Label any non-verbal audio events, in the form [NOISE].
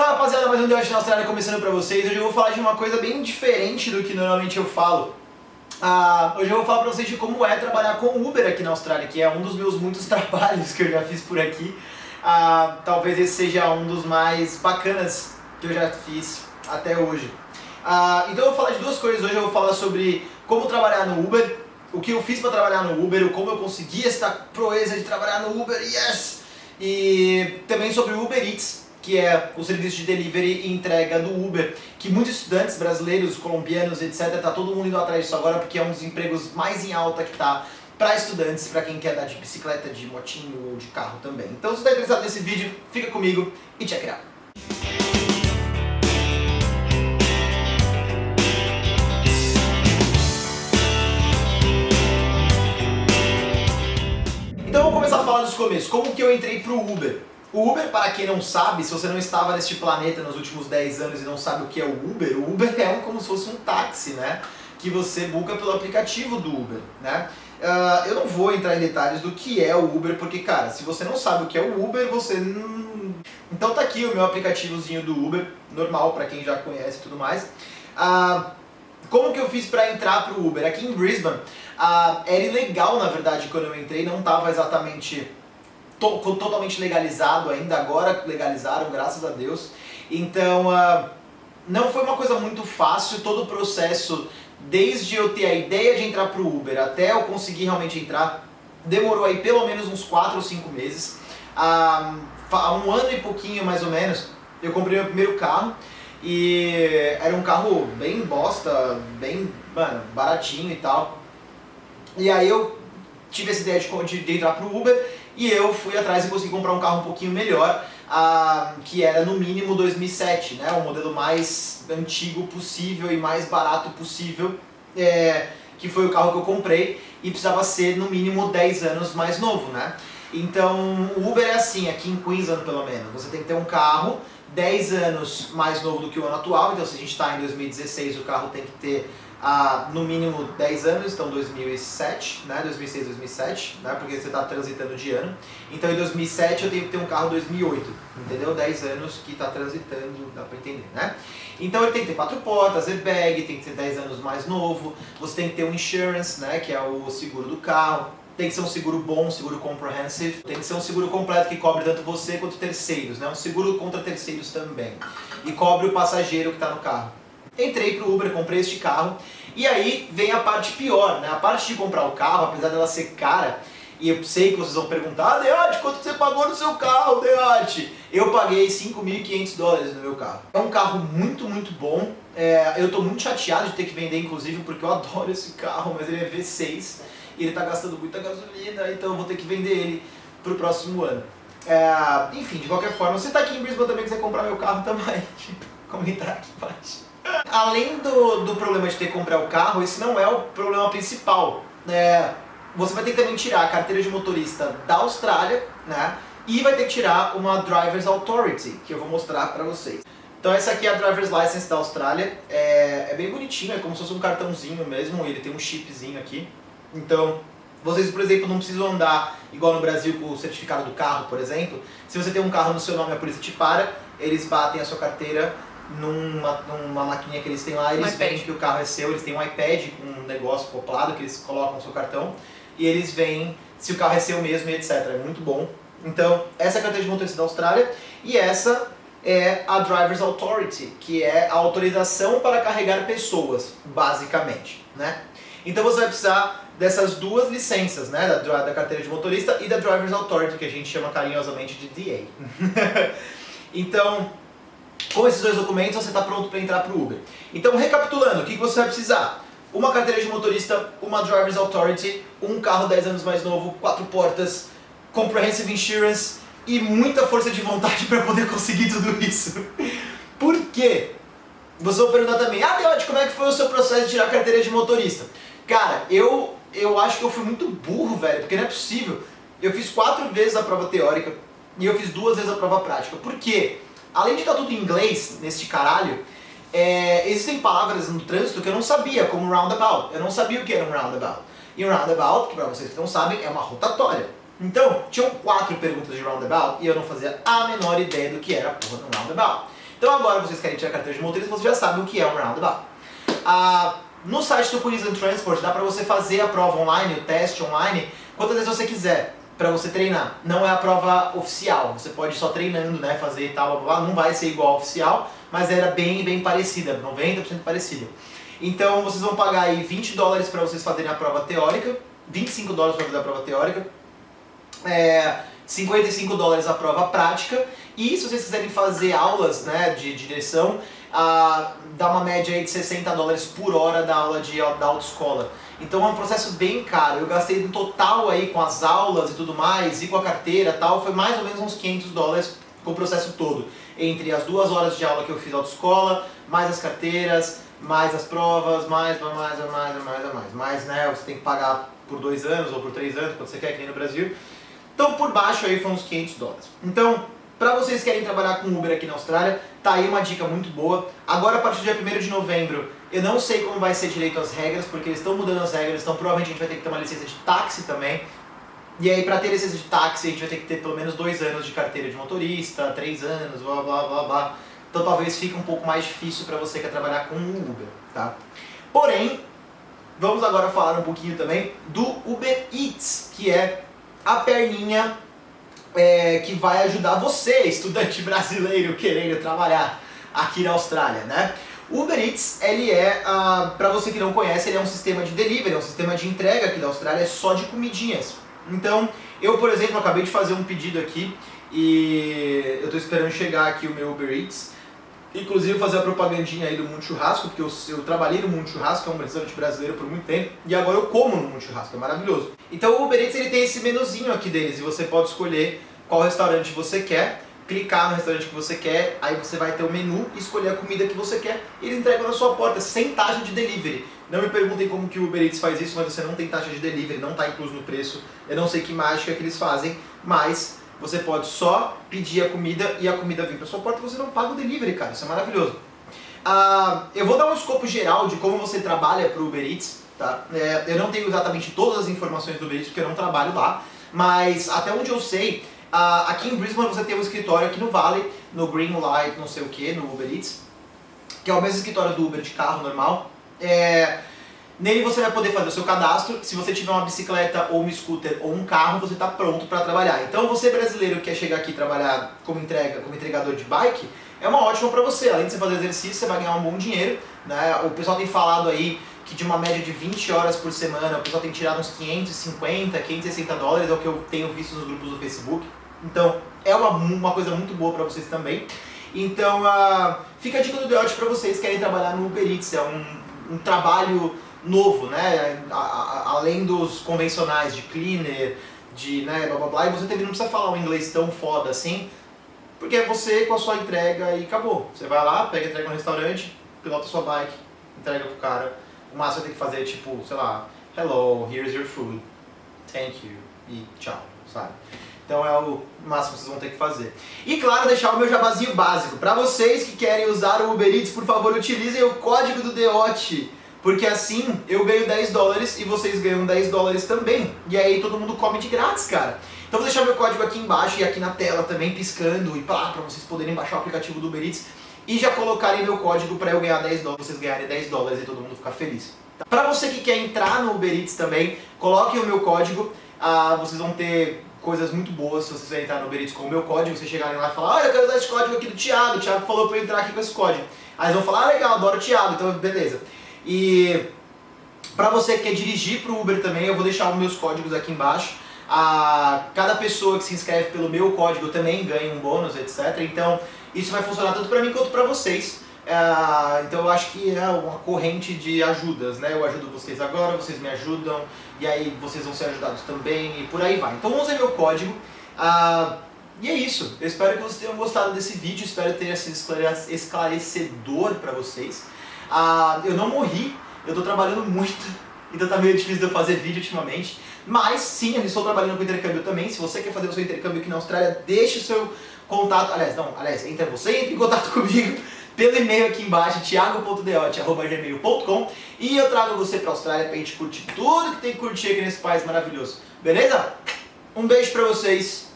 Salve rapaziada, mais um The na Austrália começando pra vocês. Hoje eu vou falar de uma coisa bem diferente do que normalmente eu falo. Ah, hoje eu vou falar pra vocês de como é trabalhar com Uber aqui na Austrália, que é um dos meus muitos [LAUGHS] trabalhos que eu já fiz por aqui. Ah, talvez esse seja um dos mais bacanas que eu já fiz até hoje. Ah, então eu vou falar de duas coisas hoje. Eu vou falar sobre como trabalhar no Uber, o que eu fiz para trabalhar no Uber, como eu consegui esta proeza de trabalhar no Uber, yes! E também sobre o Uber Eats, que é o serviço de delivery e entrega do Uber, que muitos estudantes brasileiros, colombianos, etc, tá todo mundo indo atrás disso agora porque é um dos empregos mais em alta que tá para estudantes, para quem quer dar de bicicleta, de motinho ou de carro também. Então se você está interessado nesse vídeo, fica comigo e check it out. Então vamos começar a falar dos começos. Como que eu entrei pro Uber? O Uber, para quem não sabe, se você não estava neste planeta nos últimos 10 anos e não sabe o que é o Uber, o Uber é um, como se fosse um táxi, né? Que você buca pelo aplicativo do Uber, né? Uh, eu não vou entrar em detalhes do que é o Uber, porque, cara, se você não sabe o que é o Uber, você. Então tá aqui o meu aplicativozinho do Uber, normal, para quem já conhece e tudo mais. Uh, como que eu fiz para entrar pro Uber? Aqui em Brisbane, uh, era ilegal, na verdade, quando eu entrei, não estava exatamente to totalmente legalizado ainda, agora legalizaram, graças a Deus. Então, uh, não foi uma coisa muito fácil, todo o processo, desde eu ter a ideia de entrar pro Uber até eu conseguir realmente entrar, demorou aí pelo menos uns 4 ou 5 meses. Uh, há um ano e pouquinho, mais ou menos, eu comprei meu primeiro carro, e era um carro bem bosta, bem, mano, baratinho e tal. E aí eu tive essa ideia de, de entrar pro Uber e eu fui atrás e consegui comprar um carro um pouquinho melhor, ah, que era no mínimo 2007, né, o modelo mais antigo possível e mais barato possível, é, que foi o carro que eu comprei e precisava ser no mínimo 10 anos mais novo, né. Então o Uber é assim, aqui em Queensland pelo menos, você tem que ter um carro 10 anos mais novo do que o ano atual, então se a gente está em 2016 o carro tem que ter há no mínimo 10 anos, então 2007, né, 2006, 2007, né, porque você está transitando de ano. Então em 2007 eu tenho que ter um carro 2008, entendeu? 10 anos que está transitando, dá para entender, né? Então ele tem que ter quatro portas, airbag, tem que ser 10 anos mais novo, você tem que ter um insurance, né, que é o seguro do carro, tem que ser um seguro bom, um seguro comprehensive, tem que ser um seguro completo que cobre tanto você quanto terceiros, né, um seguro contra terceiros também, e cobre o passageiro que está no carro. Entrei pro Uber, comprei este carro, e aí vem a parte pior, né? A parte de comprar o carro, apesar dela ser cara, e eu sei que vocês vão perguntar, ah, Deote, quanto você pagou no seu carro, Deote? Eu paguei 5.500 dólares no meu carro. É um carro muito, muito bom. É, eu estou muito chateado de ter que vender, inclusive, porque eu adoro esse carro, mas ele é V6 e ele está gastando muita gasolina, então eu vou ter que vender ele pro próximo ano. É, enfim, de qualquer forma, você está aqui em Brisbane também quiser comprar meu carro [LAUGHS] também, comentar aqui embaixo. Além do, do problema de ter que comprar o carro, esse não é o problema principal. É, você vai ter que também tirar a carteira de motorista da Austrália, né? E vai ter que tirar uma Driver's Authority, que eu vou mostrar pra vocês. Então essa aqui é a Driver's License da Austrália, é, é bem bonitinho, é como se fosse um cartãozinho mesmo, ele tem um chipzinho aqui. Então, vocês, por exemplo, não precisam andar igual no Brasil com o certificado do carro, por exemplo. Se você tem um carro no seu nome a polícia te para, eles batem a sua carteira numa, numa maquininha que eles têm lá, eles um veem que o carro é seu, eles têm um iPad com um negócio acoplado que eles colocam no seu cartão e eles veem se o carro é seu mesmo e etc. É muito bom. Então, essa é a carteira de motorista da Austrália e essa é a Driver's Authority, que é a autorização para carregar pessoas, basicamente, né? Então você vai precisar dessas duas licenças, né, da, da carteira de motorista e da Driver's Authority, que a gente chama carinhosamente de DA. [LAUGHS] então, com esses dois documentos você está pronto para entrar para o Uber. Então, recapitulando, o que você vai precisar? Uma carteira de motorista, uma Driver's Authority, um carro 10 anos mais novo, quatro portas, Comprehensive Insurance e muita força de vontade [LAUGHS] para poder conseguir tudo isso. Por quê? Você vai perguntar também, ah Deode, como é que foi o seu processo de tirar a carteira de motorista? Cara, eu, eu acho que eu fui muito burro, velho, porque não é possível. Eu fiz quatro vezes a prova teórica e eu fiz duas vezes a prova prática. Por quê? Além de estar tudo em inglês, nesse caralho, é, existem palavras no trânsito que eu não sabia, como roundabout. Eu não sabia o que era um roundabout. E um roundabout, que para vocês que não sabem, é uma rotatória. Então, tinham quatro perguntas de roundabout e eu não fazia a menor ideia do que era a porra de um roundabout. Então agora vocês querem tirar carteira de motorista, vocês já sabem o que é um roundabout. Ah, no site do Police and Transport dá para você fazer a prova online, o teste online, quantas vezes você quiser para você treinar. Não é a prova oficial, você pode ir só treinando, né, fazer tal, blá, blá, não vai ser igual oficial, mas era bem, bem parecida, 90% parecida. Então vocês vão pagar aí 20 dólares para vocês fazerem a prova teórica, 25 dólares para fazer a prova teórica, é, 55 dólares a prova prática, e se vocês quiserem fazer aulas né, de direção, ah, dá uma média aí de 60 dólares por hora da aula de, da autoescola. Então é um processo bem caro. Eu gastei no total aí com as aulas e tudo mais, e com a carteira tal, foi mais ou menos uns 500 dólares com o processo todo. Entre as duas horas de aula que eu fiz autoescola, mais as carteiras, mais as provas, mais, mais, mais, mais, mais, mais. Mais, né, você tem que pagar por dois anos ou por três anos, quando você quer, que nem no Brasil. Então por baixo aí foram uns 500 dólares. Então, para vocês que querem trabalhar com Uber aqui na Austrália, tá aí uma dica muito boa. Agora, a partir do dia 1 de novembro, eu não sei como vai ser direito as regras, porque eles estão mudando as regras, então provavelmente a gente vai ter que ter uma licença de táxi também. E aí, para ter licença de táxi, a gente vai ter que ter pelo menos dois anos de carteira de motorista, três anos, blá blá blá blá. Então talvez fique um pouco mais difícil para você que quer trabalhar com Uber, tá? Porém, vamos agora falar um pouquinho também do Uber Eats, que é a perninha é, que vai ajudar você, estudante [LAUGHS] brasileiro querendo trabalhar aqui na Austrália, né? O Uber Eats, ele é, uh, para você que não conhece, ele é um sistema de delivery, é um sistema de entrega aqui da Austrália, é só de comidinhas. Então, eu, por exemplo, acabei de fazer um pedido aqui e eu estou esperando chegar aqui o meu Uber Eats. Inclusive fazer a propagandinha aí do Mundo Churrasco, porque eu, eu trabalhei no Mundo Churrasco, é um restaurante brasileiro por muito tempo, e agora eu como no Mundo Churrasco, é maravilhoso. Então o Uber Eats ele tem esse menuzinho aqui deles, e você pode escolher qual restaurante você quer, clicar no restaurante que você quer, aí você vai ter o menu, escolher a comida que você quer, e eles entregam na sua porta, sem taxa de delivery. Não me perguntem como que o Uber Eats faz isso, mas você não tem taxa de delivery, não está incluso no preço. Eu não sei que mágica que eles fazem, mas você pode só pedir a comida e a comida vir para sua porta e você não paga o delivery, cara. Isso é maravilhoso. Ah, eu vou dar um escopo geral de como você trabalha para o Uber Eats. Tá? É, eu não tenho exatamente todas as informações do Uber Eats porque eu não trabalho lá, mas até onde eu sei, ah, aqui em Brisbane você tem um escritório aqui no Vale, no Green Light, não sei o que, no Uber Eats, que é o mesmo escritório do Uber de carro normal. É, Nele você vai poder fazer o seu cadastro, se você tiver uma bicicleta ou um scooter ou um carro, você está pronto para trabalhar. Então você brasileiro que quer chegar aqui e trabalhar como entrega, como entregador de bike, é uma ótima para você. Além de você fazer exercício, você vai ganhar um bom dinheiro. Né? O pessoal tem falado aí que de uma média de 20 horas por semana, o pessoal tem tirado uns 550, 560 dólares, é o que eu tenho visto nos grupos do Facebook. Então é uma, uma coisa muito boa para vocês também. Então uh, fica a dica do Deote para vocês que querem trabalhar no Uber Eats. É um, um trabalho novo, né? A, a, além dos convencionais de cleaner, de né, blá blá blá, e você também não precisa falar um inglês tão foda assim, porque é você com a sua entrega e acabou. Você vai lá, pega entrega no restaurante, pilota sua bike, entrega pro cara. O máximo tem que fazer tipo, sei lá, hello, here's your food, thank you e tchau, sabe? Então é o máximo que vocês vão ter que fazer. E claro, deixar o meu jabazinho básico. Para vocês que querem usar o Uber Eats, por favor, utilizem o código do DEOT porque assim eu ganho 10 dólares e vocês ganham 10 dólares também. E aí todo mundo come de grátis, cara. Então vou deixar meu código aqui embaixo e aqui na tela também piscando e pá, pra vocês poderem baixar o aplicativo do Uber Eats e já colocarem meu código para eu ganhar 10 dólares, vocês ganharem 10 dólares e todo mundo ficar feliz. Tá? Para você que quer entrar no Uber Eats também, coloquem o meu código, ah, vocês vão ter coisas muito boas se vocês entrar no Uber Eats com o meu código, vocês chegarem lá e falar, olha, eu quero usar esse código aqui do Thiago, o Thiago falou para eu entrar aqui com esse código. Aí eles vão falar, ah, legal, adoro o Thiago, então beleza. E para você que quer dirigir para o Uber também, eu vou deixar os meus códigos aqui embaixo. A, cada pessoa que se inscreve pelo meu código também ganha um bônus, etc. Então isso vai funcionar tanto para mim quanto para vocês. É, então eu acho que é uma corrente de ajudas, né? Eu ajudo vocês agora, vocês me ajudam, e aí vocês vão ser ajudados também, e por aí vai. Então usem meu código. Ah, e é isso. Eu espero que vocês tenham gostado desse vídeo, espero ter sido esclarecedor para vocês. Ah, eu não morri, eu estou trabalhando muito, [LAUGHS] então tá meio difícil de eu fazer vídeo ultimamente. Mas sim, eu estou trabalhando com intercâmbio também. Se você quer fazer o seu intercâmbio aqui na Austrália, deixe o seu contato. Aliás, não, aliás, entre você entre em contato [LAUGHS] comigo pelo e-mail aqui embaixo, thiago.deote.gmail.com e eu trago você para a Austrália para a gente curtir tudo que tem que curtir aqui nesse país maravilhoso. Beleza? Um beijo para vocês